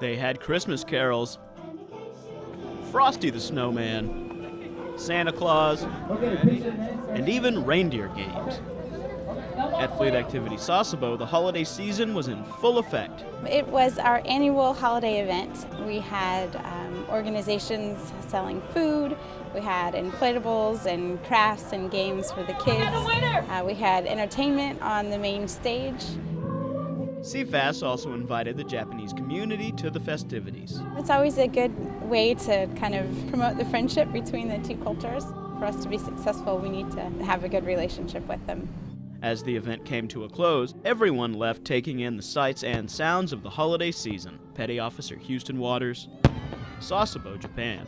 They had Christmas carols, Frosty the Snowman, Santa Claus, and even reindeer games. At Fleet Activity Sasebo, the holiday season was in full effect. It was our annual holiday event. We had um, organizations selling food, we had inflatables and crafts and games for the kids. Uh, we had entertainment on the main stage. CFAS also invited the Japanese community to the festivities. It's always a good way to kind of promote the friendship between the two cultures. For us to be successful, we need to have a good relationship with them. As the event came to a close, everyone left taking in the sights and sounds of the holiday season. Petty Officer Houston Waters, Sasebo, Japan.